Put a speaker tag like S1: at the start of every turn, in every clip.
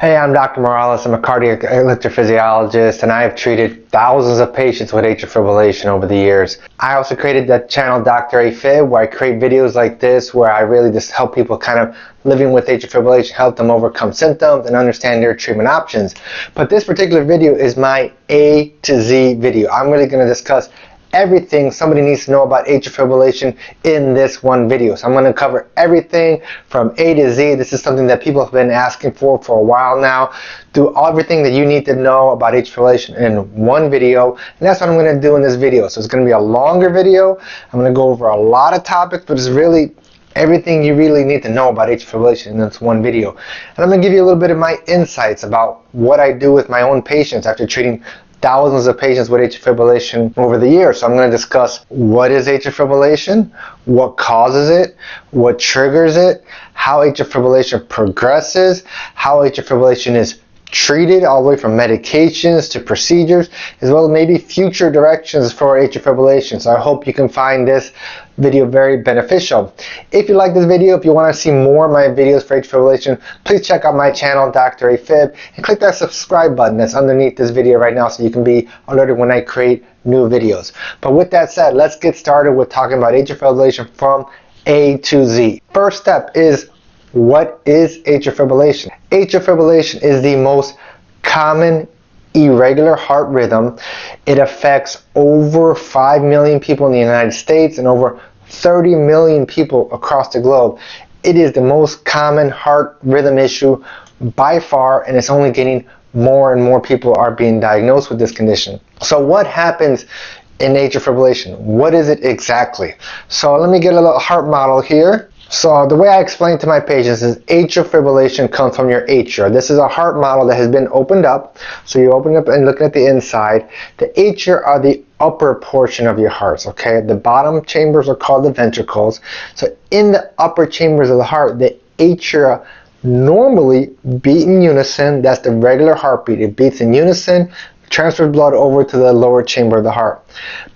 S1: Hey, I'm Dr. Morales. I'm a cardiac electrophysiologist and I have treated thousands of patients with atrial fibrillation over the years. I also created the channel Dr. AFib where I create videos like this where I really just help people kind of living with atrial fibrillation, help them overcome symptoms and understand their treatment options. But this particular video is my A to Z video. I'm really going to discuss everything somebody needs to know about atrial fibrillation in this one video. So I'm going to cover everything from A to Z. This is something that people have been asking for for a while now. Do everything that you need to know about atrial fibrillation in one video. And that's what I'm going to do in this video. So it's going to be a longer video. I'm going to go over a lot of topics, but it's really everything you really need to know about atrial fibrillation in this one video. And I'm going to give you a little bit of my insights about what I do with my own patients after treating thousands of patients with atrial fibrillation over the years. So I'm going to discuss what is atrial fibrillation, what causes it, what triggers it, how atrial fibrillation progresses, how atrial fibrillation is treated all the way from medications to procedures as well as maybe future directions for atrial fibrillation. So I hope you can find this video very beneficial. If you like this video if you want to see more of my videos for atrial fibrillation please check out my channel Dr. AFib and click that subscribe button that's underneath this video right now so you can be alerted when I create new videos. But with that said let's get started with talking about atrial fibrillation from A to Z. First step is what is atrial fibrillation? Atrial fibrillation is the most common irregular heart rhythm. It affects over 5 million people in the United States and over 30 million people across the globe. It is the most common heart rhythm issue by far and it's only getting more and more people are being diagnosed with this condition. So what happens in atrial fibrillation? What is it exactly? So let me get a little heart model here. So the way I explain to my patients is atrial fibrillation comes from your atria. This is a heart model that has been opened up. So you open up and looking at the inside. The atria are the upper portion of your hearts, okay? The bottom chambers are called the ventricles. So in the upper chambers of the heart, the atria normally beat in unison. That's the regular heartbeat. It beats in unison, transfers blood over to the lower chamber of the heart.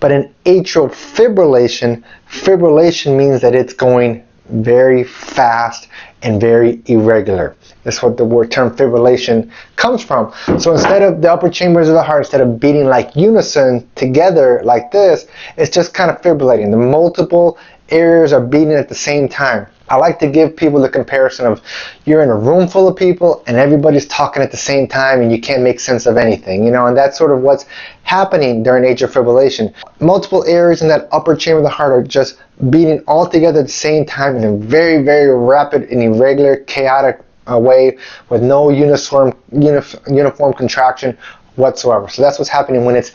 S1: But in atrial fibrillation, fibrillation means that it's going very fast and very irregular. That's what the word term fibrillation comes from. So instead of the upper chambers of the heart, instead of beating like unison together like this, it's just kind of fibrillating. The multiple areas are beating at the same time. I like to give people the comparison of you're in a room full of people and everybody's talking at the same time and you can't make sense of anything, you know, and that's sort of what's happening during atrial fibrillation. Multiple areas in that upper chamber of the heart are just beating all together at the same time in a very, very rapid and irregular, chaotic uh, way with no uniform, unif uniform contraction whatsoever. So that's what's happening when it's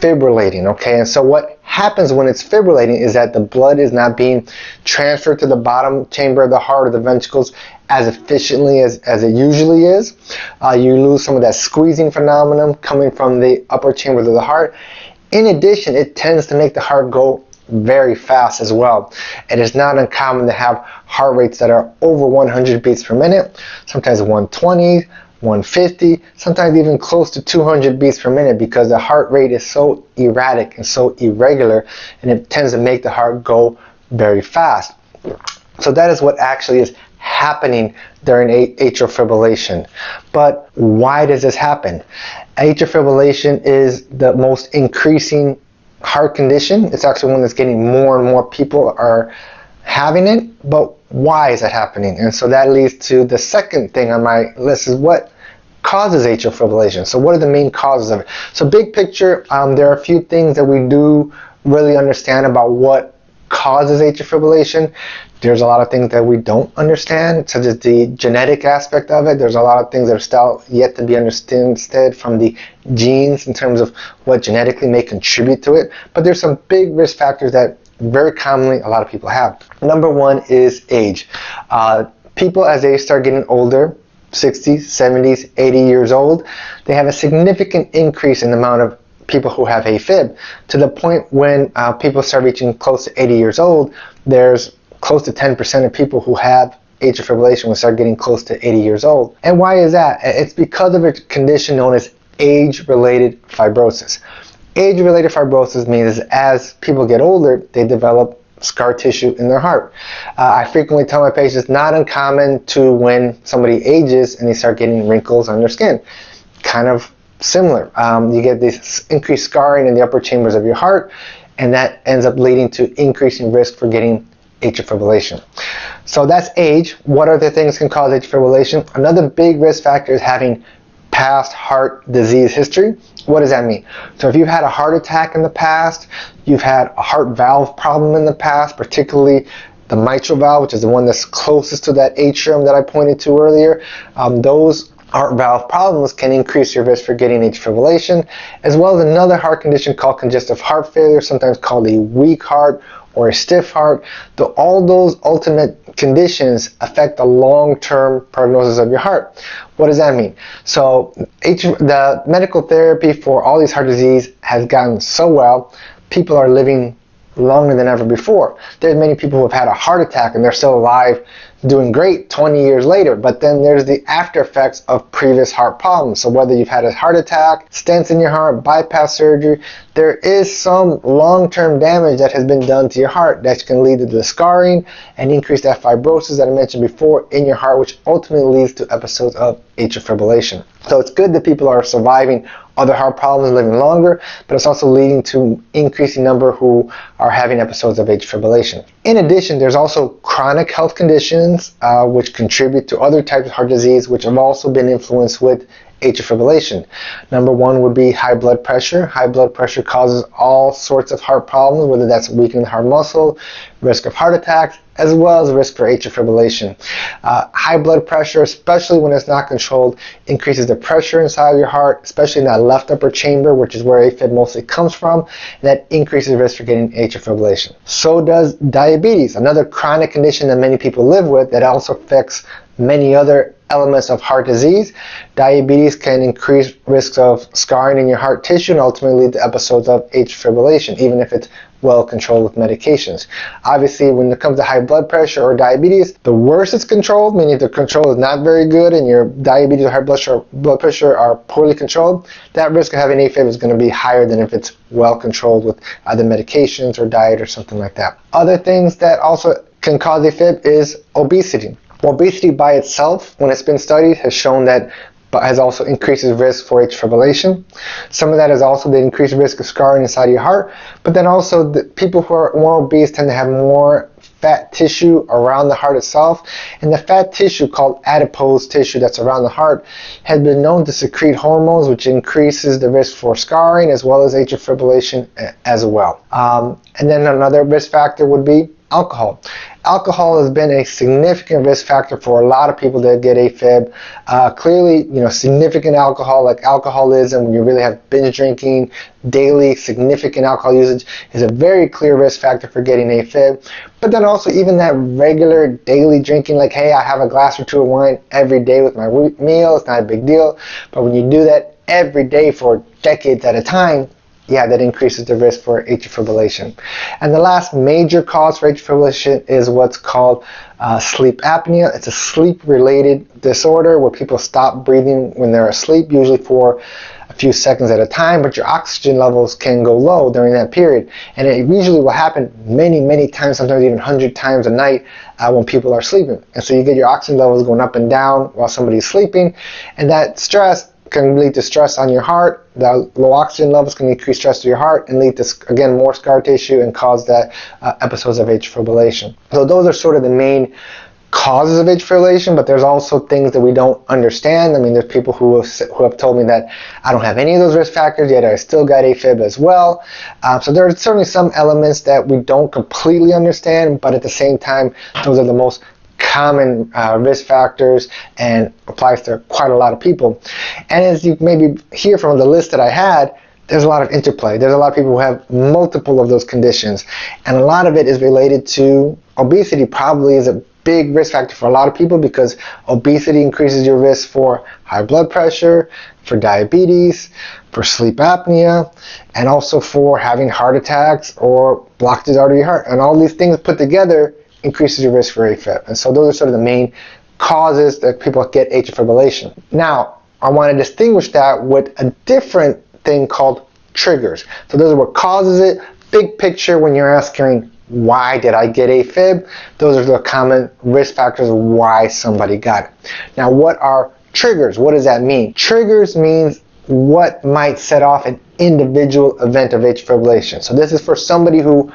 S1: fibrillating, okay? And so what happens when it's fibrillating is that the blood is not being transferred to the bottom chamber of the heart or the ventricles as efficiently as, as it usually is. Uh, you lose some of that squeezing phenomenon coming from the upper chambers of the heart. In addition, it tends to make the heart go very fast as well. It is not uncommon to have heart rates that are over 100 beats per minute, sometimes 120, 150, sometimes even close to 200 beats per minute because the heart rate is so erratic and so irregular and it tends to make the heart go very fast. So that is what actually is happening during atrial fibrillation. But why does this happen? Atrial fibrillation is the most increasing heart condition. It's actually one that's getting more and more people are having it, but why is that happening? And so that leads to the second thing on my list is what causes atrial fibrillation. So what are the main causes of it? So big picture, um, there are a few things that we do really understand about what causes atrial fibrillation. There's a lot of things that we don't understand, such as the genetic aspect of it. There's a lot of things that are still yet to be understood from the genes in terms of what genetically may contribute to it. But there's some big risk factors that very commonly a lot of people have. Number one is age. Uh, people as they start getting older, 60s, 70s, 80 years old, they have a significant increase in the amount of people who have AFib to the point when uh, people start reaching close to 80 years old, there's close to 10% of people who have atrial fibrillation will start getting close to 80 years old. And why is that? It's because of a condition known as age-related fibrosis. Age-related fibrosis means as people get older, they develop scar tissue in their heart. Uh, I frequently tell my patients not uncommon to when somebody ages and they start getting wrinkles on their skin. Kind of similar. Um, you get this increased scarring in the upper chambers of your heart, and that ends up leading to increasing risk for getting atrial fibrillation. So that's age. What other things can cause atrial fibrillation? Another big risk factor is having past heart disease history. What does that mean? So if you've had a heart attack in the past, you've had a heart valve problem in the past, particularly the mitral valve, which is the one that's closest to that atrium that I pointed to earlier, um, those heart valve problems can increase your risk for getting atrial fibrillation, as well as another heart condition called congestive heart failure, sometimes called a weak heart or a stiff heart. The, all those ultimate conditions affect the long-term prognosis of your heart. What does that mean? So the medical therapy for all these heart disease has gotten so well, people are living longer than ever before. There's many people who have had a heart attack and they're still alive doing great 20 years later. But then there's the after effects of previous heart problems. So whether you've had a heart attack, stents in your heart, bypass surgery, there is some long-term damage that has been done to your heart that can lead to the scarring and increase that fibrosis that I mentioned before in your heart, which ultimately leads to episodes of atrial fibrillation. So it's good that people are surviving other heart problems living longer, but it's also leading to increasing number who are having episodes of atrial fibrillation. In addition, there's also chronic health conditions uh, which contribute to other types of heart disease which have also been influenced with atrial fibrillation. Number one would be high blood pressure. High blood pressure causes all sorts of heart problems, whether that's weakening the heart muscle, risk of heart attacks, as well as risk for atrial fibrillation. Uh, high blood pressure, especially when it's not controlled, increases the pressure inside of your heart, especially in that left upper chamber, which is where AFib mostly comes from, and that increases risk for getting atrial fibrillation. So does diabetes, another chronic condition that many people live with that also affects many other elements of heart disease. Diabetes can increase risks of scarring in your heart tissue and ultimately lead to episodes of atrial fibrillation, even if it's well controlled with medications. Obviously, when it comes to high blood pressure or diabetes, the worse it's controlled, meaning if the control is not very good and your diabetes or high blood pressure, are poorly controlled, that risk of having AFib is going to be higher than if it's well controlled with either medications or diet or something like that. Other things that also can cause AFib is obesity. Obesity by itself, when it's been studied, has shown that but has also increases risk for atrial fibrillation. Some of that is also the increased risk of scarring inside your heart, but then also the people who are more obese tend to have more fat tissue around the heart itself, and the fat tissue called adipose tissue that's around the heart has been known to secrete hormones which increases the risk for scarring as well as atrial fibrillation as well. Um, and then another risk factor would be alcohol. Alcohol has been a significant risk factor for a lot of people that get AFib. Uh, clearly, you know, significant alcohol like alcoholism, when you really have binge drinking, daily significant alcohol usage is a very clear risk factor for getting AFib. But then also even that regular daily drinking, like, hey, I have a glass or two of wine every day with my meal, it's not a big deal. But when you do that every day for decades at a time, yeah, that increases the risk for atrial fibrillation. And the last major cause for atrial fibrillation is what's called uh, sleep apnea. It's a sleep-related disorder where people stop breathing when they're asleep, usually for a few seconds at a time, but your oxygen levels can go low during that period. And it usually will happen many, many times, sometimes even 100 times a night uh, when people are sleeping. And so you get your oxygen levels going up and down while somebody's sleeping, and that stress can lead to stress on your heart. The low oxygen levels can increase stress to your heart and lead to, again, more scar tissue and cause that uh, episodes of atrial fibrillation. So those are sort of the main causes of atrial fibrillation, but there's also things that we don't understand. I mean, there's people who have, who have told me that I don't have any of those risk factors, yet I still got AFib as well. Um, so there are certainly some elements that we don't completely understand, but at the same time, those are the most common uh, risk factors and applies to quite a lot of people. And as you maybe hear from the list that I had, there's a lot of interplay. There's a lot of people who have multiple of those conditions. And a lot of it is related to obesity probably is a big risk factor for a lot of people because obesity increases your risk for high blood pressure, for diabetes, for sleep apnea, and also for having heart attacks or blocked of heart. And all these things put together increases your risk for AFib. And so those are sort of the main causes that people get atrial fibrillation. Now, I want to distinguish that with a different thing called triggers. So those are what causes it. Big picture when you're asking why did I get AFib? Those are the common risk factors why somebody got it. Now, what are triggers? What does that mean? Triggers means what might set off an individual event of atrial fibrillation. So this is for somebody who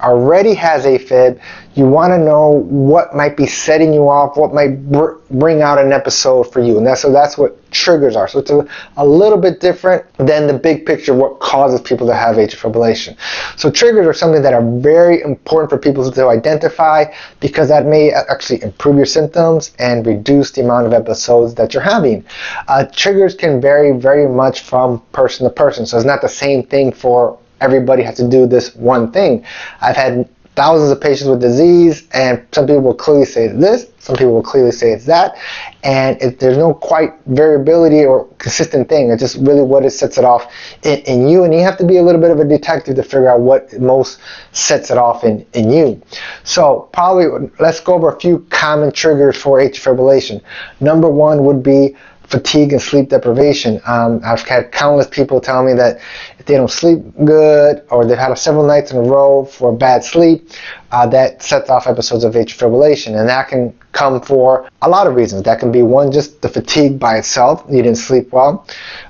S1: already has AFib, you want to know what might be setting you off, what might br bring out an episode for you. And that's, so that's what triggers are. So it's a, a little bit different than the big picture of what causes people to have atrial fibrillation. So triggers are something that are very important for people to identify because that may actually improve your symptoms and reduce the amount of episodes that you're having. Uh, triggers can vary very much from person to person. So it's not the same thing for everybody has to do this one thing. I've had thousands of patients with disease and some people will clearly say it's this, some people will clearly say it's that, and if there's no quite variability or consistent thing, it's just really what it sets it off in, in, you, and you have to be a little bit of a detective to figure out what most sets it off in, in you. So probably let's go over a few common triggers for atrial fibrillation. Number one would be fatigue and sleep deprivation. Um, I've had countless people tell me that if they don't sleep good or they've had several nights in a row for bad sleep, uh, that sets off episodes of atrial fibrillation. And that can come for a lot of reasons. That can be one, just the fatigue by itself, you didn't sleep well.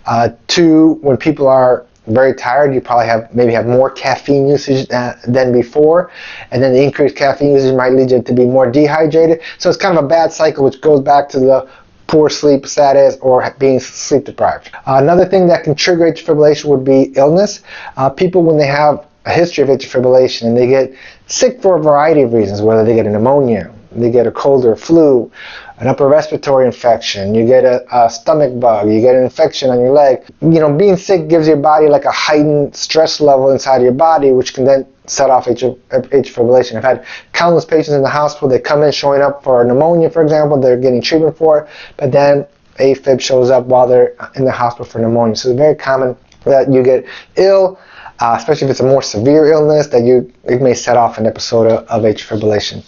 S1: Uh, two, when people are very tired, you probably have maybe have more caffeine usage than before, and then the increased caffeine usage might lead you to be more dehydrated. So it's kind of a bad cycle, which goes back to the poor sleep status or being sleep deprived. Uh, another thing that can trigger atrial fibrillation would be illness. Uh, people, when they have a history of atrial fibrillation and they get sick for a variety of reasons, whether they get a pneumonia, they get a cold or flu, an upper respiratory infection, you get a, a, stomach bug, you get an infection on your leg. You know, being sick gives your body like a heightened stress level inside your body, which can then set off atrial, fibrillation. I've had countless patients in the hospital, they come in showing up for pneumonia, for example, they're getting treatment for it, but then AFib shows up while they're in the hospital for pneumonia. So it's very common that you get ill, uh, especially if it's a more severe illness, that you it may set off an episode of, atrial fibrillation.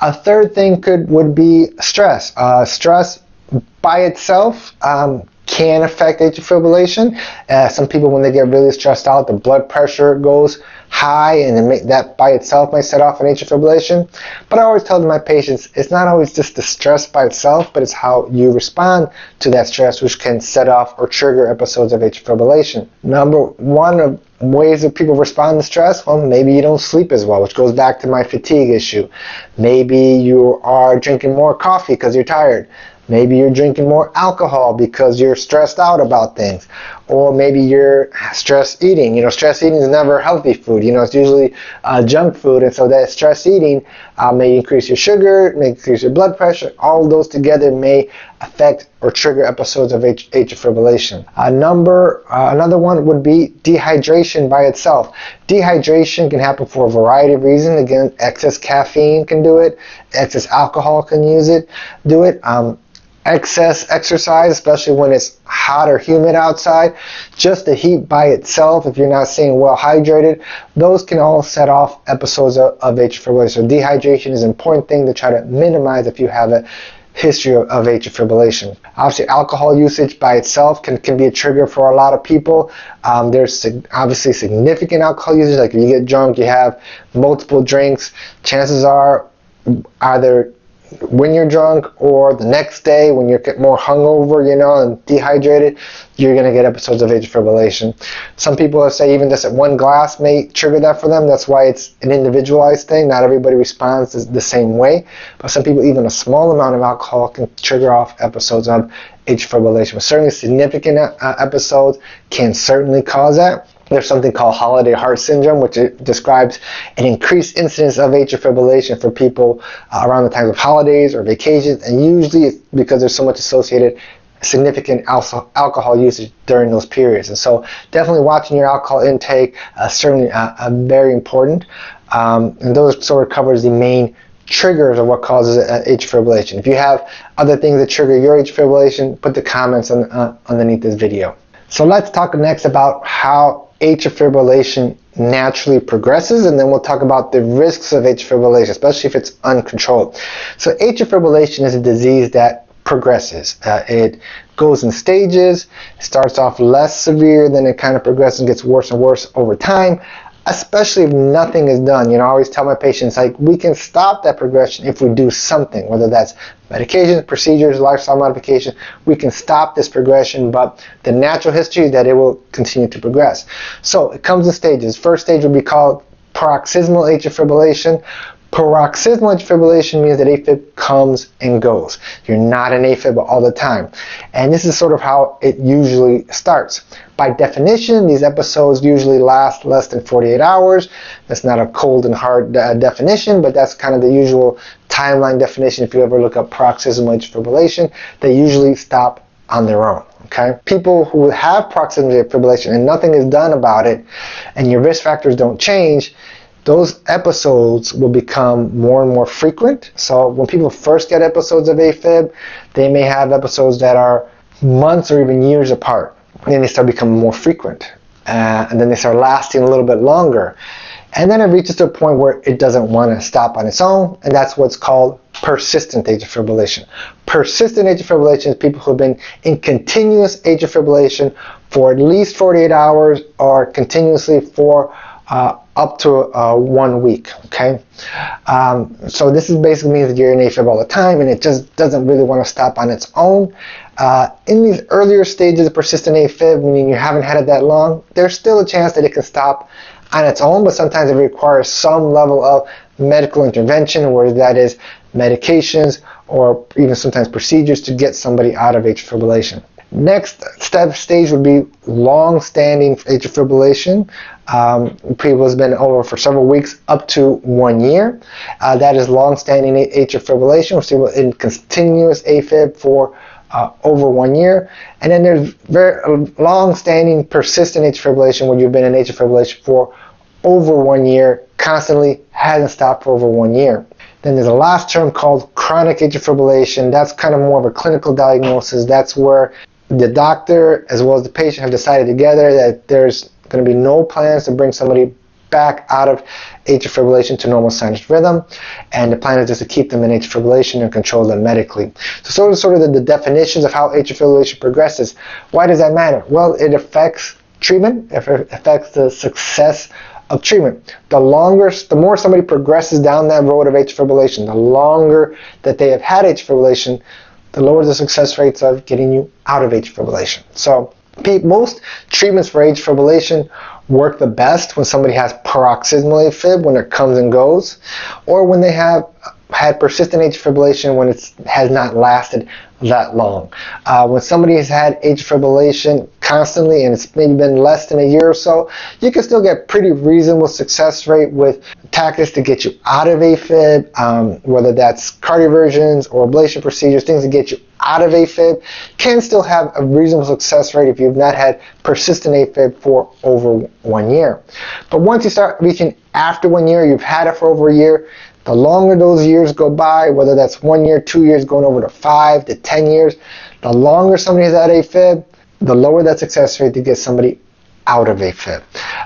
S1: A third thing could would be stress. Uh, stress by itself um, can affect atrial fibrillation. Uh, some people, when they get really stressed out, the blood pressure goes high, and may, that by itself might set off an atrial fibrillation. But I always tell my patients, it's not always just the stress by itself, but it's how you respond to that stress, which can set off or trigger episodes of atrial fibrillation. Number one of ways that people respond to stress, well, maybe you don't sleep as well, which goes back to my fatigue issue. Maybe you are drinking more coffee because you're tired. Maybe you're drinking more alcohol because you're stressed out about things. Or maybe you're stress eating. You know, stress eating is never healthy food. You know, it's usually uh, junk food. And so that stress eating uh, may increase your sugar, may increase your blood pressure. All those together may affect or trigger episodes of atrial fibrillation. A number, uh, another one would be dehydration by itself. Dehydration can happen for a variety of reasons. Again, excess caffeine can do it. Excess alcohol can use it, do it. Um, excess exercise, especially when it's hot or humid outside, just the heat by itself, if you're not staying well hydrated, those can all set off episodes of, of atrial fibrillation. So dehydration is an important thing to try to minimize if you have a history of, of atrial fibrillation. Obviously, alcohol usage by itself can, can be a trigger for a lot of people. Um, there's sig obviously significant alcohol usage, like if you get drunk, you have multiple drinks, chances are either when you're drunk or the next day when you're more hungover, you know, and dehydrated, you're going to get episodes of atrial fibrillation. Some people said even just at one glass may trigger that for them. That's why it's an individualized thing. Not everybody responds the same way. But some people, even a small amount of alcohol can trigger off episodes of atrial fibrillation. But certainly significant uh, episodes can certainly cause that. There's something called holiday heart syndrome, which describes an increased incidence of atrial fibrillation for people uh, around the times of holidays or vacations, and usually it's because there's so much associated significant alcohol usage during those periods. And so definitely watching your alcohol intake uh, certainly uh, uh, very important. Um, and those sort of covers the main triggers of what causes uh, atrial fibrillation. If you have other things that trigger your atrial fibrillation, put the comments on, uh, underneath this video. So let's talk next about how atrial fibrillation naturally progresses and then we'll talk about the risks of atrial fibrillation, especially if it's uncontrolled. So atrial fibrillation is a disease that progresses. Uh, it goes in stages, it starts off less severe, then it kind of progresses and gets worse and worse over time. Especially if nothing is done. You know, I always tell my patients, like, we can stop that progression if we do something, whether that's medications, procedures, lifestyle modification, we can stop this progression, but the natural history is that it will continue to progress. So it comes in stages. First stage would be called paroxysmal atrial fibrillation. Paroxysmal atrial fibrillation means that AFib comes and goes. You're not an AFib all the time. And this is sort of how it usually starts. By definition, these episodes usually last less than 48 hours. That's not a cold and hard uh, definition, but that's kind of the usual timeline definition if you ever look up paroxysmal atrial fibrillation. They usually stop on their own. Okay? People who have paroxysmal atrial fibrillation and nothing is done about it, and your risk factors don't change, those episodes will become more and more frequent. So when people first get episodes of AFib, they may have episodes that are months or even years apart. Then they start becoming more frequent. Uh, and then they start lasting a little bit longer. And then it reaches a point where it doesn't want to stop on its own, and that's what's called persistent atrial fibrillation. Persistent atrial fibrillation is people who have been in continuous atrial fibrillation for at least 48 hours or continuously for uh, up to uh, one week. Okay, um, so this is basically means that you're in AFib all the time, and it just doesn't really want to stop on its own. Uh, in these earlier stages of persistent AFib, meaning you haven't had it that long, there's still a chance that it can stop on its own, but sometimes it requires some level of medical intervention, whether that is medications or even sometimes procedures to get somebody out of atrial fibrillation. Next step stage would be long-standing atrial fibrillation. Um, people has been over for several weeks, up to one year. Uh, that is long-standing atrial fibrillation. We're in continuous AFib for uh, over one year. And then there's very long-standing persistent atrial fibrillation where you've been in atrial fibrillation for over one year, constantly hasn't stopped for over one year. Then there's a last term called chronic atrial fibrillation. That's kind of more of a clinical diagnosis. That's where the doctor as well as the patient have decided together that there's going to be no plans to bring somebody back out of atrial fibrillation to normal sinus rhythm, and the plan is just to keep them in atrial fibrillation and control them medically. So sort of, sort of the, the definitions of how atrial fibrillation progresses. Why does that matter? Well, it affects treatment, it affects the success of treatment. The longer, the more somebody progresses down that road of atrial fibrillation, the longer that they have had atrial fibrillation, the lower the success rates of getting you out of atrial fibrillation. So most treatments for atrial fibrillation work the best when somebody has paroxysmal AFib, when it comes and goes, or when they have had persistent atrial fibrillation when it has not lasted that long. Uh, when somebody has had atrial fibrillation constantly and it's maybe been less than a year or so, you can still get pretty reasonable success rate with tactics to get you out of AFib, um, whether that's cardioversions or ablation procedures, things to get you out of AFib, can still have a reasonable success rate if you've not had persistent AFib for over one year. But once you start reaching after one year, you've had it for over a year, the longer those years go by, whether that's one year, two years, going over to five to 10 years, the longer somebody has had AFib, the lower that success rate to get somebody out of AFib.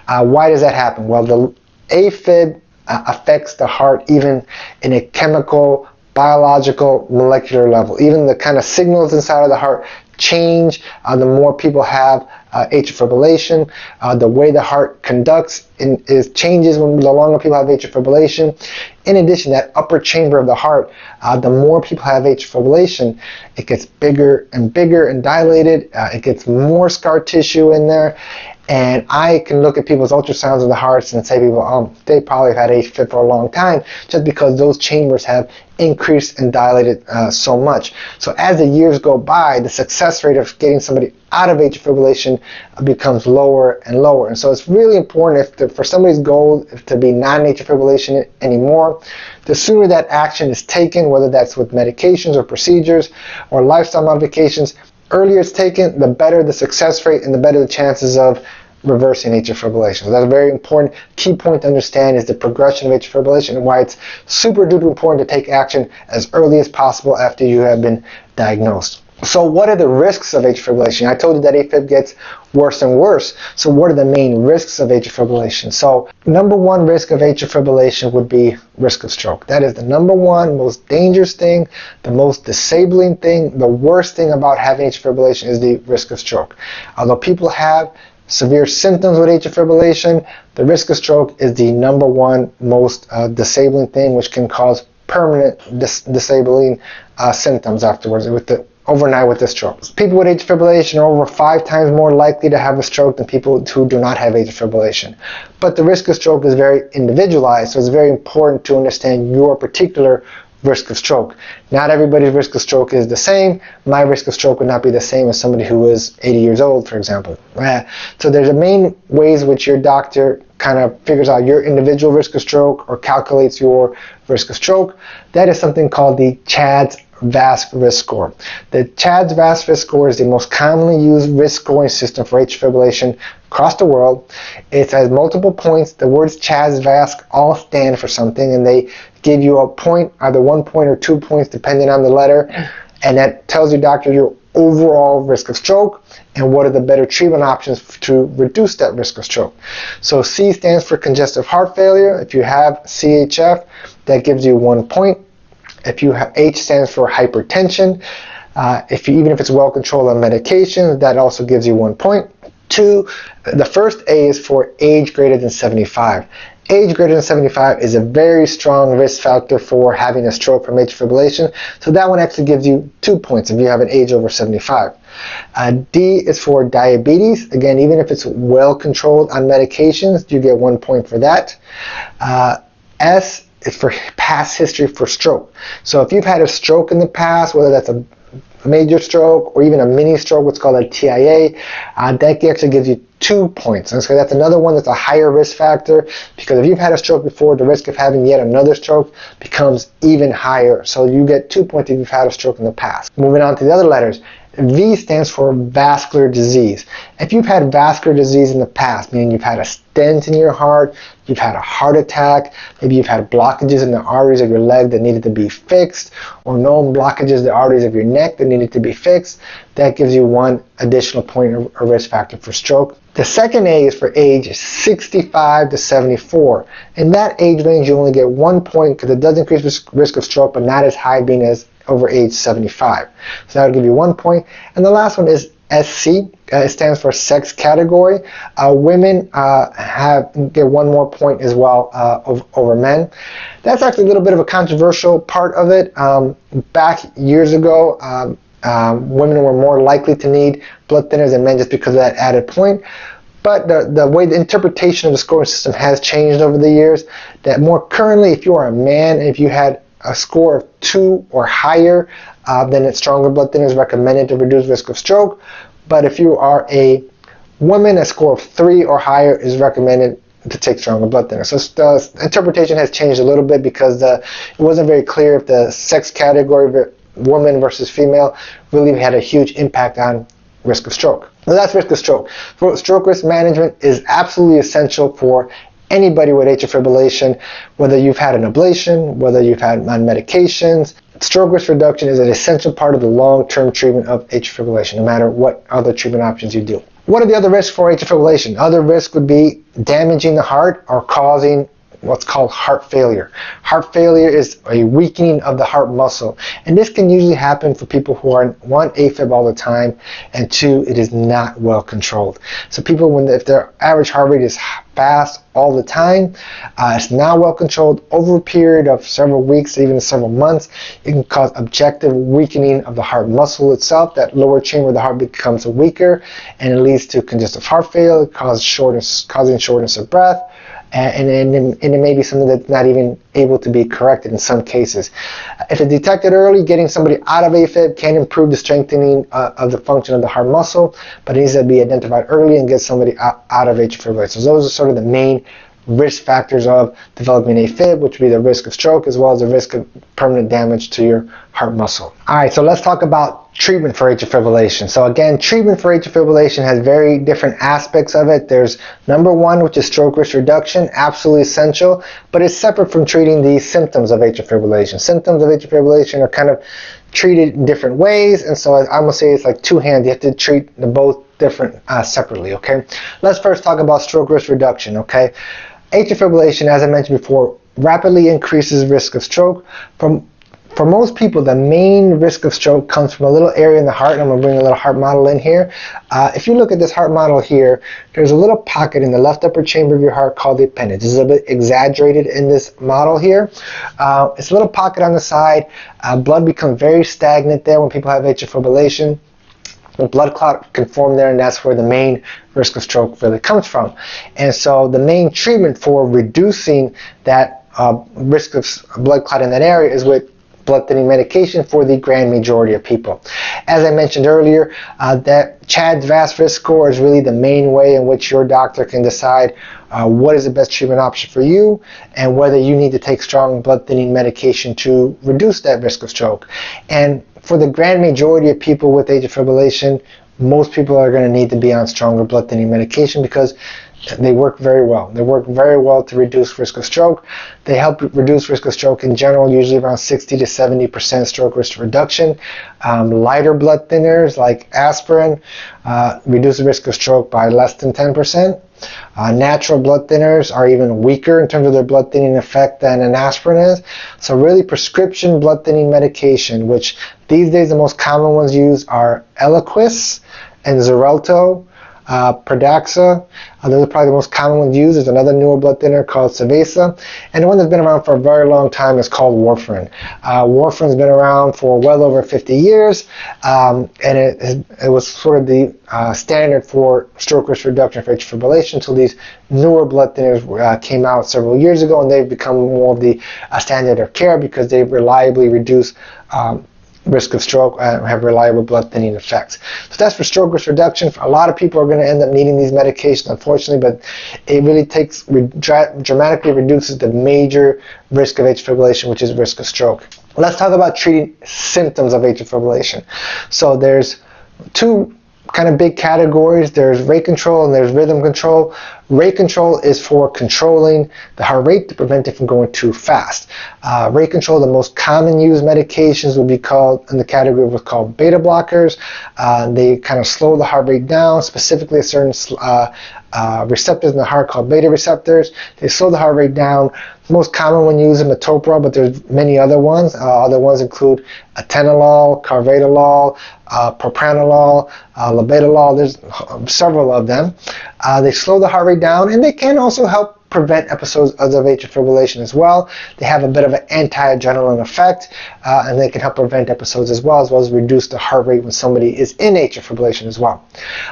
S1: Uh, why does that happen? Well, the AFib uh, affects the heart even in a chemical, biological, molecular level. Even the kind of signals inside of the heart change uh, the more people have uh, atrial fibrillation. Uh, the way the heart conducts in, is changes when the longer people have atrial fibrillation. In addition, that upper chamber of the heart, uh, the more people have atrial fibrillation, it gets bigger and bigger and dilated. Uh, it gets more scar tissue in there. And I can look at people's ultrasounds of the hearts and say people, um, they probably have had AFib for a long time just because those chambers have increased and dilated uh, so much. So as the years go by, the success rate of getting somebody out of atrial fibrillation becomes lower and lower. And so it's really important if the, for somebody's goal to be non-atrial fibrillation anymore, the sooner that action is taken, whether that's with medications or procedures or lifestyle modifications, earlier it's taken, the better the success rate and the better the chances of reversing atrial fibrillation. So that's a very important key point to understand is the progression of atrial fibrillation and why it's super duper important to take action as early as possible after you have been diagnosed. So what are the risks of atrial fibrillation? I told you that AFib gets worse and worse. So what are the main risks of atrial fibrillation? So number one risk of atrial fibrillation would be risk of stroke. That is the number one most dangerous thing, the most disabling thing, the worst thing about having atrial fibrillation is the risk of stroke. Although people have severe symptoms with atrial fibrillation, the risk of stroke is the number one most uh, disabling thing, which can cause permanent dis- disabling uh, symptoms afterwards with the overnight with the stroke. People with atrial fibrillation are over five times more likely to have a stroke than people who do not have atrial fibrillation. But the risk of stroke is very individualized, so it's very important to understand your particular risk of stroke. Not everybody's risk of stroke is the same. My risk of stroke would not be the same as somebody who is 80 years old, for example. So there's a main ways which your doctor kind of figures out your individual risk of stroke or calculates your risk of stroke. That is something called the CHADS VASC risk score. The CHADS VASC risk score is the most commonly used risk scoring system for atrial fibrillation across the world. It has multiple points. The words CHADS VASC all stand for something, and they give you a point, either one point or two points, depending on the letter, and that tells your doctor your overall risk of stroke and what are the better treatment options to reduce that risk of stroke. So C stands for congestive heart failure. If you have CHF, that gives you one point. If you have H stands for hypertension. Uh, if you, even if it's well controlled on medication, that also gives you one point. Two, the first A is for age greater than 75 age greater than 75 is a very strong risk factor for having a stroke from atrial fibrillation. So that one actually gives you two points if you have an age over 75. Uh, D is for diabetes. Again, even if it's well controlled on medications, you get one point for that. Uh, S is for past history for stroke. So if you've had a stroke in the past, whether that's a major stroke or even a mini stroke, what's called a TIA, uh, that actually gives you two points. And so that's another one that's a higher risk factor because if you've had a stroke before, the risk of having yet another stroke becomes even higher. So you get two points if you've had a stroke in the past. Moving on to the other letters. V stands for vascular disease. If you've had vascular disease in the past, meaning you've had a stent in your heart, you've had a heart attack, maybe you've had blockages in the arteries of your leg that needed to be fixed, or known blockages in the arteries of your neck that needed to be fixed, that gives you one additional point or risk factor for stroke. The second A is for age 65 to 74. In that age range, you only get one point because it does increase risk of stroke, but not as high being as over age 75. So that would give you one point. And the last one is SC. Uh, it stands for sex category. Uh, women uh, have get one more point as well uh, over, over, men. That's actually a little bit of a controversial part of it. Um, back years ago, um, um, women were more likely to need blood thinners than men just because of that added point. But the, the way the interpretation of the scoring system has changed over the years, that more currently, if you are a man and if you had a score of two or higher, uh, then it's stronger blood thinner is recommended to reduce risk of stroke. But if you are a woman, a score of three or higher is recommended to take stronger blood thinner. So the interpretation has changed a little bit because the, it wasn't very clear if the sex category, woman versus female, really had a huge impact on risk of stroke. Now that's risk of stroke. Stroke risk management is absolutely essential for anybody with atrial fibrillation, whether you've had an ablation, whether you've had on medications. Stroke risk reduction is an essential part of the long-term treatment of atrial fibrillation, no matter what other treatment options you do. What are the other risks for atrial fibrillation? Other risks would be damaging the heart or causing what's called heart failure. Heart failure is a weakening of the heart muscle. And this can usually happen for people who are, one, AFib all the time, and two, it is not well controlled. So people, when if their average heart rate is fast all the time, uh, it's not well controlled over a period of several weeks, even several months, it can cause objective weakening of the heart muscle itself. That lower chamber of the heart becomes weaker, and it leads to congestive heart failure, causes shortness, causing shortness of breath, and, and, and, it may be something that's not even able to be corrected in some cases. If it's detected early, getting somebody out of AFib can improve the strengthening uh, of the function of the heart muscle, but it needs to be identified early and get somebody out, out of atrial fibrillation. So those are sort of the main risk factors of developing AFib, which would be the risk of stroke as well as the risk of permanent damage to your heart muscle. All right, so let's talk about treatment for atrial fibrillation. So again, treatment for atrial fibrillation has very different aspects of it. There's number one, which is stroke risk reduction, absolutely essential, but it's separate from treating the symptoms of atrial fibrillation. Symptoms of atrial fibrillation are kind of treated in different ways, and so I'm gonna say it's like two hands. You have to treat the both different uh, separately. Okay, let's first talk about stroke risk reduction. Okay, atrial fibrillation, as I mentioned before, rapidly increases risk of stroke from for most people, the main risk of stroke comes from a little area in the heart. And I'm going to bring a little heart model in here. Uh, if you look at this heart model here, there's a little pocket in the left upper chamber of your heart called the appendage. This is a bit exaggerated in this model here. Uh, it's a little pocket on the side. Uh, blood becomes very stagnant there when people have atrial fibrillation. Blood clot can form there, and that's where the main risk of stroke really comes from. And so the main treatment for reducing that uh, risk of blood clot in that area is with blood thinning medication for the grand majority of people. As I mentioned earlier, uh, that CHADS VASC risk score is really the main way in which your doctor can decide uh, what is the best treatment option for you and whether you need to take strong blood thinning medication to reduce that risk of stroke. And for the grand majority of people with atrial fibrillation, most people are going to need to be on stronger blood thinning medication because they work very well. They work very well to reduce risk of stroke. They help reduce risk of stroke in general, usually around 60 to 70% stroke risk reduction. Um, lighter blood thinners like aspirin uh, reduce the risk of stroke by less than 10%. Uh, natural blood thinners are even weaker in terms of their blood thinning effect than an aspirin is. So really prescription blood thinning medication, which these days the most common ones used are Eliquis and Xarelto uh, Pradaxa. Uh, those are probably the most common ones used. There's another newer blood thinner called Savaysa. And the one that's been around for a very long time is called warfarin. Uh, warfarin's been around for well over 50 years. Um, and it, it was sort of the uh, standard for stroke risk reduction for atrial fibrillation until these newer blood thinners uh, came out several years ago. And they've become more of the uh, standard of care because they reliably reduce um, risk of stroke and have reliable blood thinning effects. So that's for stroke risk reduction. A lot of people are going to end up needing these medications, unfortunately, but it really takes dramatically reduces the major risk of atrial fibrillation, which is risk of stroke. Let's talk about treating symptoms of atrial fibrillation. So there's two kind of big categories. There's rate control and there's rhythm control. Rate control is for controlling the heart rate to prevent it from going too fast. Uh, rate control, the most common used medications would be called in the category what's called beta blockers. Uh, they kind of slow the heart rate down, specifically a certain uh, uh, receptors in the heart called beta receptors. They slow the heart rate down. The most common one used is metoprolol, but there's many other ones. Uh, other ones include atenolol, carvedilol, uh, propranolol, uh, labetalol. There's several of them. Uh, they slow the heart rate down, and they can also help prevent episodes of atrial fibrillation as well. They have a bit of an anti-adrenaline effect, uh, and they can help prevent episodes as well, as well as reduce the heart rate when somebody is in atrial fibrillation as well.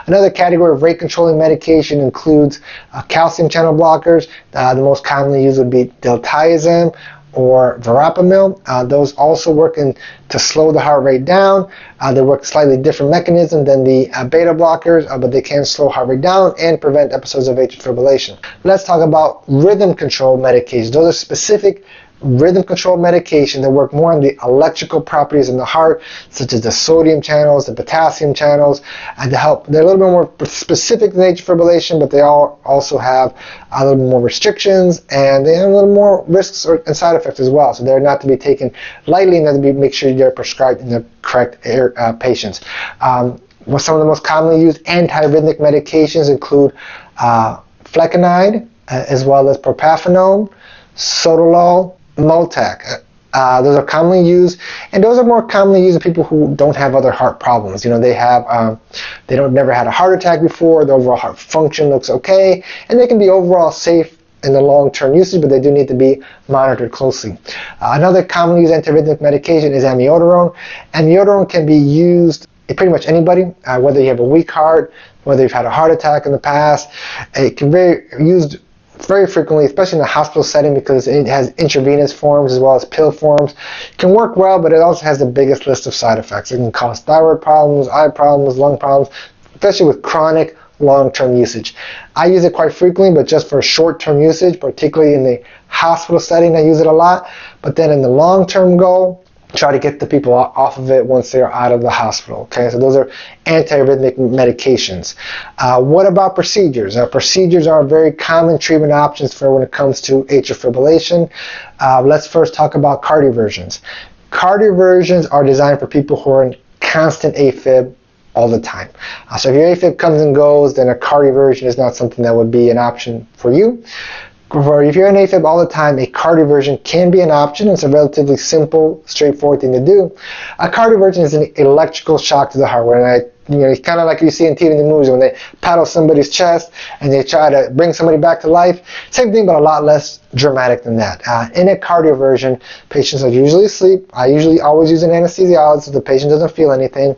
S1: Another category of rate controlling medication includes uh, calcium channel blockers. Uh, the most commonly used would be diltiazem or verapamil. Uh, those also work in, to slow the heart rate down. Uh, they work slightly different mechanism than the uh, beta blockers, uh, but they can slow heart rate down and prevent episodes of atrial fibrillation. Let's talk about rhythm control medications. Those are specific rhythm control medication that work more on the electrical properties in the heart, such as the sodium channels, the potassium channels, and to help. They're a little bit more specific than atrial fibrillation, but they all also have a little more restrictions and they have a little more risks and side effects as well. So they're not to be taken lightly and to be make sure they're prescribed in the correct uh, patients. Um, some of the most commonly used antiarrhythmic medications include uh, flecainide, uh, as well as propafenone, sotalol, Multaq. Uh, those are commonly used, and those are more commonly used in people who don't have other heart problems. You know, they have, um, they don't never had a heart attack before. The overall heart function looks okay, and they can be overall safe in the long-term usage, but they do need to be monitored closely. Uh, another commonly used antiarrhythmic medication is amiodarone. Amiodarone can be used in pretty much anybody, uh, whether you have a weak heart, whether you've had a heart attack in the past. It can be used very frequently, especially in the hospital setting because it has intravenous forms as well as pill forms. It can work well, but it also has the biggest list of side effects. It can cause thyroid problems, eye problems, lung problems, especially with chronic long-term usage. I use it quite frequently, but just for short-term usage, particularly in the hospital setting, I use it a lot. But then in the long-term goal, try to get the people off of it once they're out of the hospital. Okay, so those are antiarrhythmic medications. Uh, what about procedures? Uh, procedures are very common treatment options for when it comes to atrial fibrillation. Uh, let's first talk about cardioversions. Cardioversions are designed for people who are in constant AFib all the time. Uh, so if your AFib comes and goes, then a cardioversion is not something that would be an option for you. If you're in AFib all the time, a cardioversion can be an option. It's a relatively simple, straightforward thing to do. A cardioversion is an electrical shock to the heart. When I you know, it's kind of like you see in TV and the movies when they paddle somebody's chest and they try to bring somebody back to life. Same thing, but a lot less dramatic than that. Uh, in a cardioversion, patients are usually asleep. I usually always use an anesthesiologist so the patient doesn't feel anything.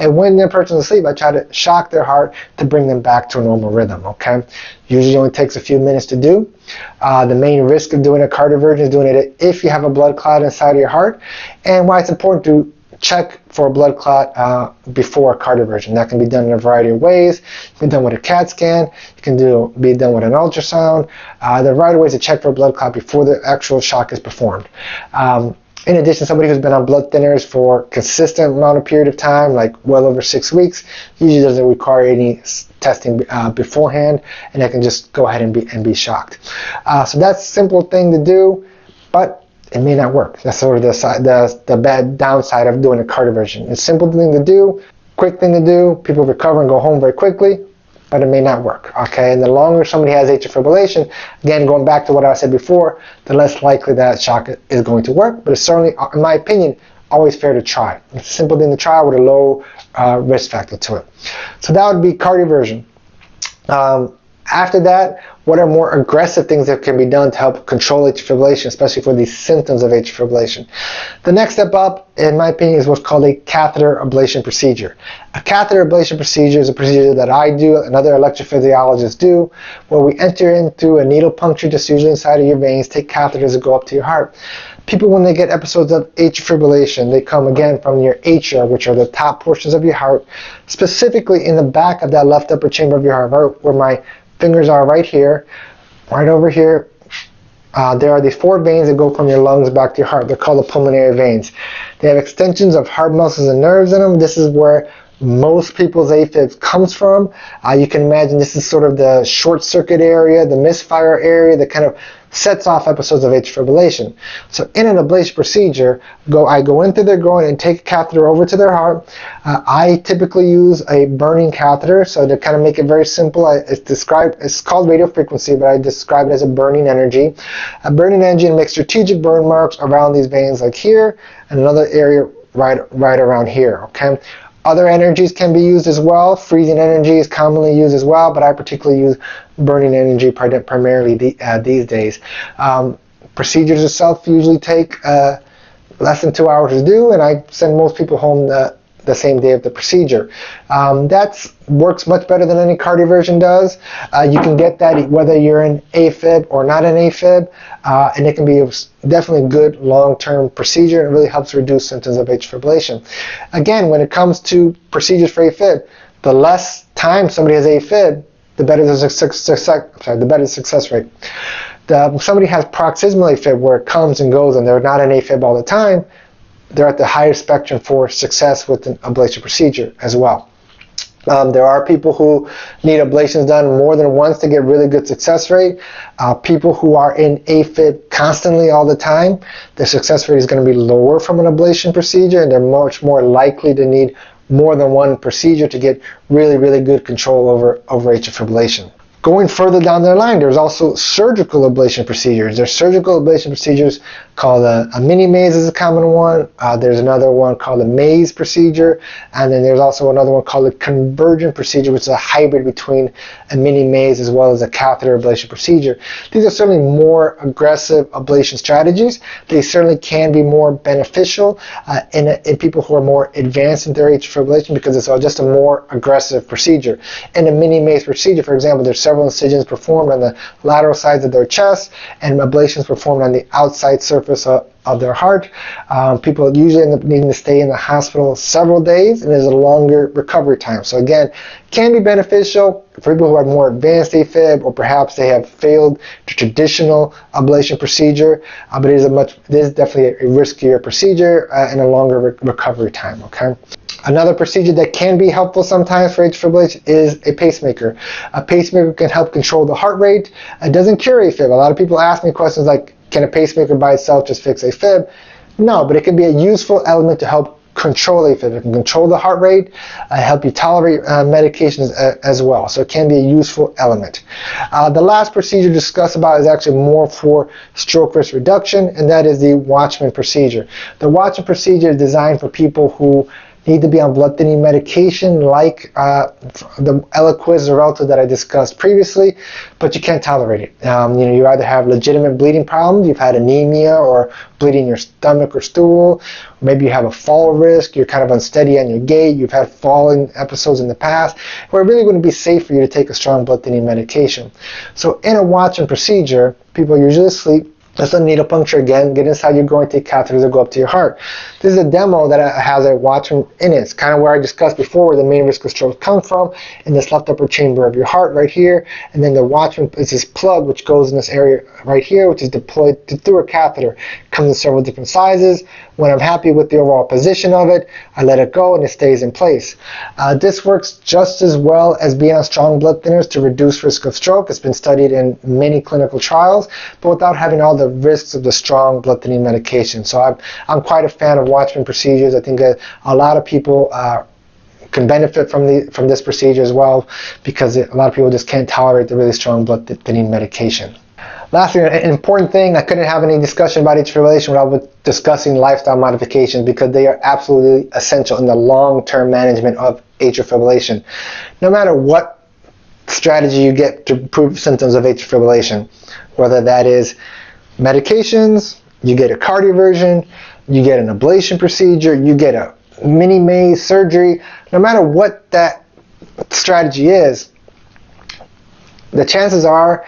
S1: And when the person's asleep, I try to shock their heart to bring them back to a normal rhythm, okay? Usually only takes a few minutes to do. Uh, the main risk of doing a cardioversion is doing it if you have a blood clot inside of your heart. And why it's important to check for a blood clot uh, before a cardioversion. That can be done in a variety of ways. It can be done with a CAT scan. It can do be done with an ultrasound. Uh, there are variety of ways to check for a blood clot before the actual shock is performed. Um, in addition, somebody who's been on blood thinners for a consistent amount of period of time, like well over six weeks, usually doesn't require any testing uh, beforehand, and they can just go ahead and be and be shocked. Uh, so that's a simple thing to do, but it may not work. That's sort of the, side, the, the bad downside of doing a cardioversion. It's a simple thing to do, quick thing to do. People recover and go home very quickly, but it may not work. Okay, and the longer somebody has atrial fibrillation, again, going back to what I said before, the less likely that shock is going to work. But it's certainly, in my opinion, always fair to try. It's a simple thing to try with a low uh, risk factor to it. So that would be cardioversion. Um, after that, what are more aggressive things that can be done to help control atrial fibrillation, especially for these symptoms of atrial fibrillation? The next step up, in my opinion, is what's called a catheter ablation procedure. A catheter ablation procedure is a procedure that I do and other electrophysiologists do, where we enter in through a needle puncture just usually inside of your veins, take catheters that go up to your heart. People, when they get episodes of atrial fibrillation, they come again from your atria, which are the top portions of your heart, specifically in the back of that left upper chamber of your heart, where my fingers are right here, right over here. Uh, there are these four veins that go from your lungs back to your heart. They're called the pulmonary veins. They have extensions of heart muscles and nerves in them. This is where most people's AFib comes from. Uh, you can imagine this is sort of the short circuit area, the misfire area that kind of sets off episodes of atrial fibrillation. So in an ablation procedure, go I go into their groin and take a catheter over to their heart. Uh, I typically use a burning catheter, so to kind of make it very simple, I, it's described it's called radio frequency, but I describe it as a burning energy. A burning energy makes strategic burn marks around these veins, like here, and another area right right around here. Okay. Other energies can be used as well. Freezing energy is commonly used as well, but I particularly use burning energy primarily the, uh, these days. Um, procedures itself usually take uh, less than two hours to do, and I send most people home the, the same day of the procedure. Um, that works much better than any cardioversion does. Uh, you can get that whether you're in AFib or not in AFib, uh, and it can be a definitely a good long-term procedure and it really helps reduce symptoms of atrial fibrillation. Again, when it comes to procedures for AFib, the less time somebody has AFib, the better the success, sorry, the better the success rate. The, somebody has paroxysmal AFib where it comes and goes and they're not in AFib all the time, they're at the higher spectrum for success with an ablation procedure as well. Um, there are people who need ablations done more than once to get really good success rate. Uh, people who are in AFib constantly all the time, their success rate is going to be lower from an ablation procedure and they're much more likely to need more than one procedure to get really, really good control over, over atrial fibrillation. Going further down the line, there's also surgical ablation procedures. There's surgical ablation procedures called a, a mini maze is a common one. Uh, there's another one called a maze procedure, and then there's also another one called a convergent procedure, which is a hybrid between a mini maze as well as a catheter ablation procedure. These are certainly more aggressive ablation strategies. They certainly can be more beneficial uh, in, in people who are more advanced in their atrial fibrillation because it's just a more aggressive procedure. In a mini maze procedure, for example, there's several incisions performed on the lateral sides of their chest and ablations performed on the outside surface of, of their heart. Um, people usually end up needing to stay in the hospital several days and there's a longer recovery time. So again, can be beneficial for people who have more advanced AFib or perhaps they have failed the traditional ablation procedure, uh, but it is a much, it is definitely a riskier procedure uh, and a longer re recovery time, okay? Another procedure that can be helpful sometimes for atrial fibrillation is a pacemaker. A pacemaker can help control the heart rate. It doesn't cure AFib. A lot of people ask me questions like, can a pacemaker by itself just fix AFib? No, but it can be a useful element to help control AFib. It can control the heart rate, uh, help you tolerate uh, medications uh, as well. So it can be a useful element. Uh, the last procedure discussed about is actually more for stroke risk reduction, and that is the Watchman procedure. The Watchman procedure is designed for people who need to be on blood thinning medication like uh, the Eliquis or Xarelto that I discussed previously, but you can't tolerate it. Um, you know, you either have legitimate bleeding problems, you've had anemia or bleeding in your stomach or stool, maybe you have a fall risk, you're kind of unsteady on your gait, you've had falling episodes in the past, where it really wouldn't be safe for you to take a strong blood thinning medication. So in a Watchman procedure, people usually asleep, Let's do needle puncture again, get inside your groin, take catheters that go up to your heart. This is a demo that has a Watchman in it. It's kind of where I discussed before where the main risk of stroke comes from, in this left upper chamber of your heart right here. And then the Watchman is this plug which goes in this area right here, which is deployed through a catheter. It comes in several different sizes. When I'm happy with the overall position of it, I let it go and it stays in place. Uh, this works just as well as being on strong blood thinners to reduce risk of stroke. It's been studied in many clinical trials, but without having all the risks of the strong blood thinning medication. So I'm, I'm quite a fan of Watchman procedures. I think a, lot of people uh, can benefit from the from this procedure as well because it, a lot of people just can't tolerate the really strong blood thinning medication. Lastly, an important thing, I couldn't have any discussion about atrial fibrillation without discussing lifestyle modifications because they are absolutely essential in the long-term management of atrial fibrillation. No matter what strategy you get to improve symptoms of atrial fibrillation, whether that is medications, you get a cardioversion, you get an ablation procedure, you get a mini maze surgery, no matter what that strategy is, the chances are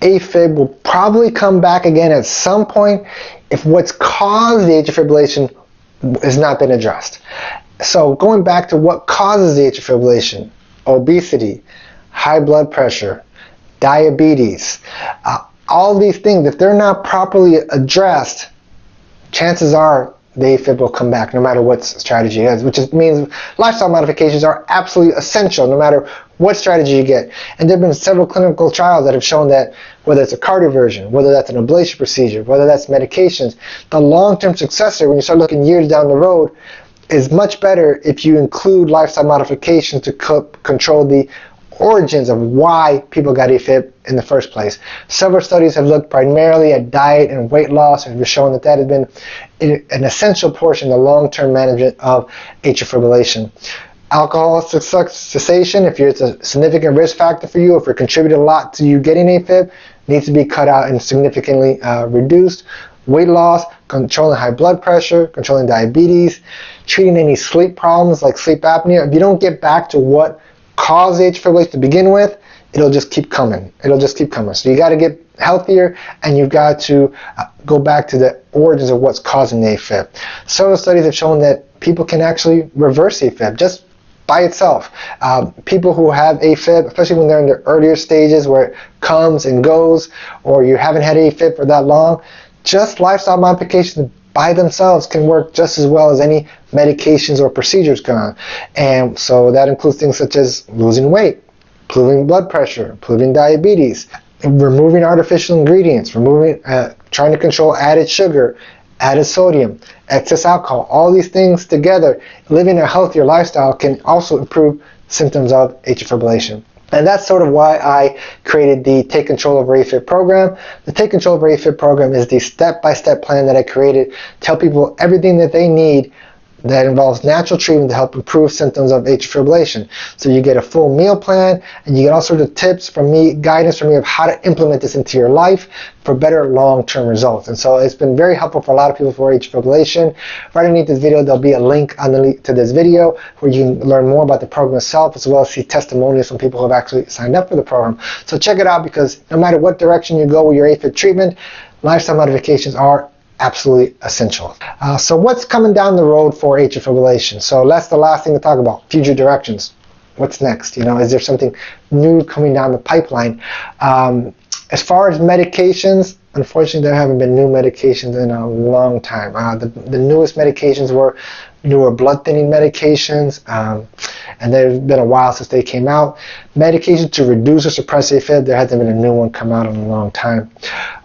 S1: AFib will probably come back again at some point if what's caused the atrial fibrillation has not been addressed. So going back to what causes the atrial fibrillation, obesity, high blood pressure, diabetes, uh, all these things, if they're not properly addressed, chances are the AFib will come back no matter what strategy is, which is, means lifestyle modifications are absolutely essential no matter what strategy you get. And there have been several clinical trials that have shown that whether it's a cardioversion, whether that's an ablation procedure, whether that's medications, the long-term successor when you start looking years down the road is much better if you include lifestyle modifications to control the origins of why people got AFib in the first place. Several studies have looked primarily at diet and weight loss and have shown that that has been an essential portion of the long-term management of atrial fibrillation. Alcohol cessation, if it's a significant risk factor for you, if it contributed a lot to you getting AFib, needs to be cut out and significantly uh, reduced. Weight loss, controlling high blood pressure, controlling diabetes, treating any sleep problems like sleep apnea. If you don't get back to what caused atrial fibrillation to begin with, it'll just keep coming. It'll just keep coming. So you got to get healthier and you've got to uh, go back to the origins of what's causing AFib. Several studies have shown that people can actually reverse AFib just by itself. Um, people who have AFib, especially when they're in the earlier stages where it comes and goes, or you haven't had AFib for that long, just lifestyle modifications by themselves can work just as well as any medications or procedures can. And so that includes things such as losing weight, improving blood pressure, improving diabetes, removing artificial ingredients, removing, uh, trying to control added sugar, added sodium, excess alcohol, all these things together, living a healthier lifestyle can also improve symptoms of atrial fibrillation. And that's sort of why I created the Take Control Over AFib program. The Take Control Over AFib program is the step-by-step -step plan that I created to tell people everything that they need that involves natural treatment to help improve symptoms of atrial fibrillation. So you get a full meal plan and you get all sorts of tips from me, guidance from me of how to implement this into your life for better long-term results. And so it's been very helpful for a lot of people for atrial fibrillation. Right underneath this video, there'll be a link underneath to this video where you can learn more about the program itself as well as see testimonials from people who have actually signed up for the program. So check it out because no matter what direction you go with your AFib treatment, lifestyle modifications are absolutely essential. Uh, so what's coming down the road for atrial fibrillation? So that's the last thing to talk about, future directions. What's next? You know, is there something new coming down the pipeline? Um, as far as medications, unfortunately there haven't been new medications in a long time. Uh, the, the newest medications were
S2: newer blood thinning medications, um, and there's been a while since they came out. Medication to reduce or suppress AFib, there hasn't been a new one come out in a long time.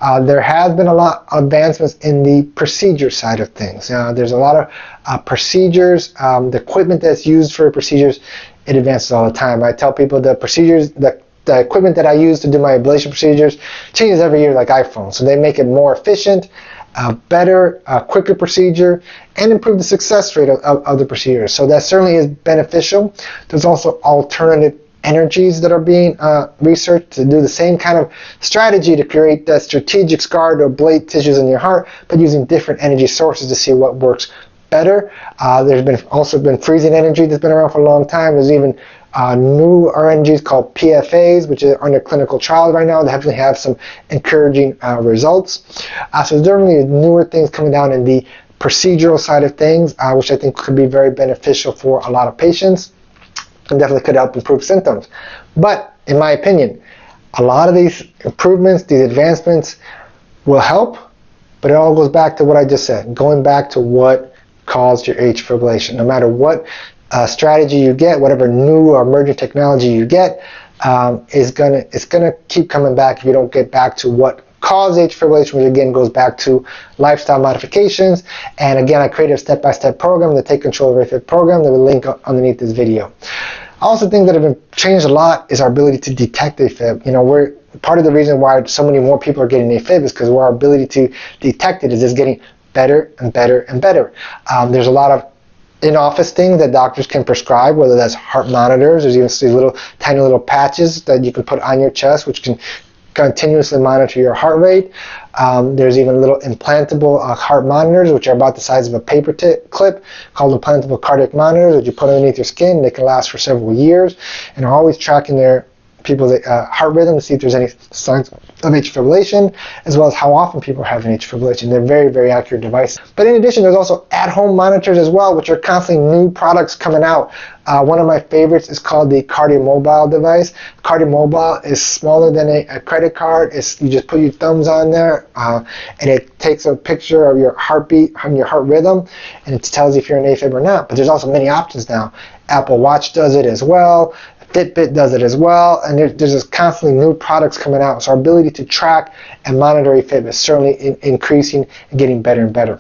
S2: Uh, there has been a lot of advancements in the procedure side of things. Uh, there's a lot of uh, procedures, um, the equipment that's used for procedures, it advances all the time. I tell people the procedures, the the equipment that I use to do my ablation procedures changes every year like iPhone. So they make it more efficient, a better, a quicker procedure, and improve the success rate of, of, of the procedure. So that certainly is beneficial. There's also alternative energies that are being uh, researched to do the same kind of strategy to create that strategic scar to ablate tissues in your heart, but using different energy sources to see what works better. Uh, there's been also been freezing energy that's been around for a long time. There's even uh, new RNGs called PFAs, which are under clinical trials right now. They definitely have some encouraging uh, results. Uh, so definitely newer things coming down in the procedural side of things, uh, which I think could be very beneficial for a lot of patients and definitely could help improve symptoms. But in my opinion, a lot of these improvements, these advancements will help, but it all goes back to what I just said, going back to what caused your atrial fibrillation. No matter what uh, strategy you get, whatever new or emerging technology you get, um, is gonna it's gonna keep coming back if you don't get back to what caused atrial fibrillation, which again goes back to lifestyle modifications. And again, I created a step-by-step program, the Take Control of AFib program, that will link underneath this video. Also, things that have been changed a lot is our ability to detect AFib. You know, we're part of the reason why so many more people are getting AFib is because our ability to detect it is just getting better and better and better. Um, there's a lot of in-office things that doctors can prescribe, whether that's heart monitors, there's even these little tiny little patches that you can put on your chest, which can continuously monitor your heart rate. Um, there's even little implantable uh, heart monitors, which are about the size of a paper clip, called implantable cardiac monitors, that you put underneath your skin. They can last for several years and are always tracking their people's uh, heart rhythm to see if there's any signs of atrial fibrillation, as well as how often people are having atrial fibrillation. They're very, very accurate devices. But in addition, there's also at-home monitors as well, which are constantly new products coming out. Uh, one of my favorites is called the KardiaMobile device. KardiaMobile is smaller than a, a credit card. It's, you just put your thumbs on there, uh, and it takes a picture of your heartbeat and your heart rhythm, and it tells you if you're in AFib or not. But there's also many options now. Apple Watch does it as well. Fitbit does it as well, and there, there's just constantly new products coming out. So our ability to track and monitor AFib is certainly in, increasing and getting better and better.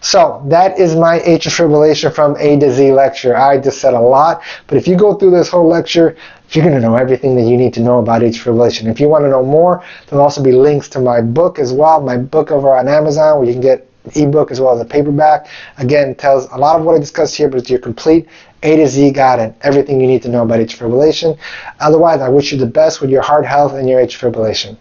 S2: So that is my atrial fibrillation from A to Z lecture. I just said a lot, but if you go through this whole lecture, you're going to know everything that you need to know about atrial fibrillation. If you want to know more, there'll also be links to my book as well, my book over on Amazon where you can get ebook as well as a paperback. Again, tells a lot of what I discussed here, but it's your complete A to Z guide and everything you need to know about atrial fibrillation. Otherwise, I wish you the best with your heart health and your atrial fibrillation.